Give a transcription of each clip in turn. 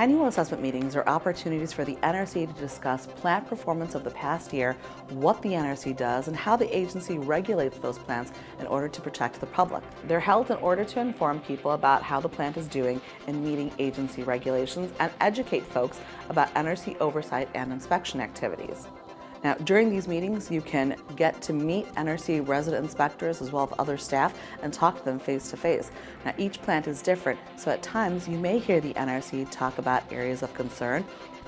Annual assessment meetings are opportunities for the NRC to discuss plant performance of the past year, what the NRC does, and how the agency regulates those plants in order to protect the public. They're held in order to inform people about how the plant is doing in meeting agency regulations and educate folks about NRC oversight and inspection activities. Now, during these meetings, you can get to meet NRC resident inspectors as well as other staff and talk to them face to face. Now, each plant is different, so at times you may hear the NRC talk about areas of concern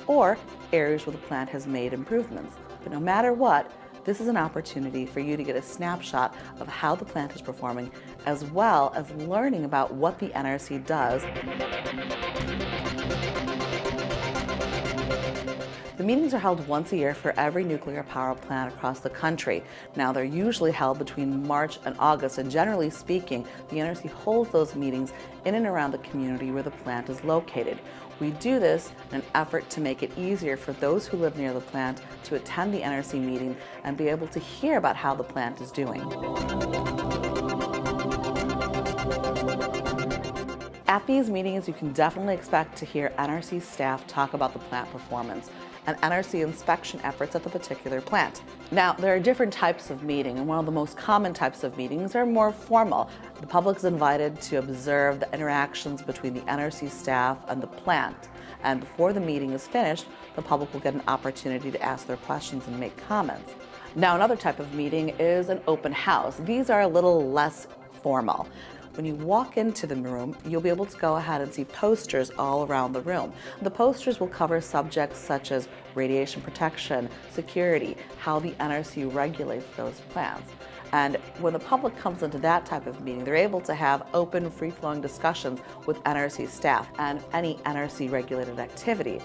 or areas where the plant has made improvements. But no matter what, this is an opportunity for you to get a snapshot of how the plant is performing, as well as learning about what the NRC does. The meetings are held once a year for every nuclear power plant across the country. Now, they're usually held between March and August, and generally speaking, the NRC holds those meetings in and around the community where the plant is located. We do this in an effort to make it easier for those who live near the plant to attend the NRC meeting and be able to hear about how the plant is doing. At these meetings, you can definitely expect to hear NRC staff talk about the plant performance and NRC inspection efforts at the particular plant. Now, there are different types of meeting, and one of the most common types of meetings are more formal. The public is invited to observe the interactions between the NRC staff and the plant. And before the meeting is finished, the public will get an opportunity to ask their questions and make comments. Now, another type of meeting is an open house. These are a little less formal. When you walk into the room, you'll be able to go ahead and see posters all around the room. The posters will cover subjects such as radiation protection, security, how the NRC regulates those plants. And when the public comes into that type of meeting, they're able to have open, free-flowing discussions with NRC staff and any NRC regulated activity.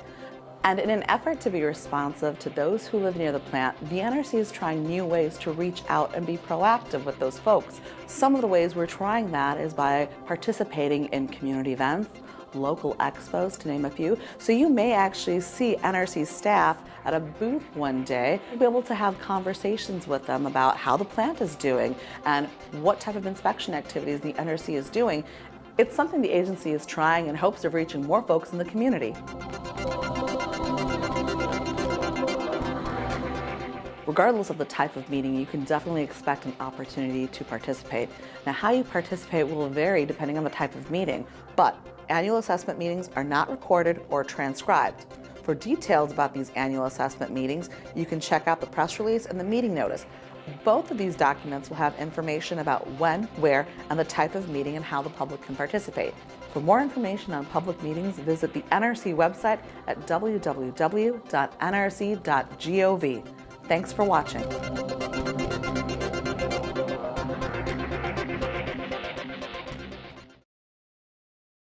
And in an effort to be responsive to those who live near the plant, the NRC is trying new ways to reach out and be proactive with those folks. Some of the ways we're trying that is by participating in community events, local expos, to name a few. So you may actually see NRC staff at a booth one day, You'll be able to have conversations with them about how the plant is doing and what type of inspection activities the NRC is doing. It's something the agency is trying in hopes of reaching more folks in the community. Regardless of the type of meeting, you can definitely expect an opportunity to participate. Now, how you participate will vary depending on the type of meeting, but annual assessment meetings are not recorded or transcribed. For details about these annual assessment meetings, you can check out the press release and the meeting notice. Both of these documents will have information about when, where, and the type of meeting and how the public can participate. For more information on public meetings, visit the NRC website at www.nrc.gov. Thanks for watching.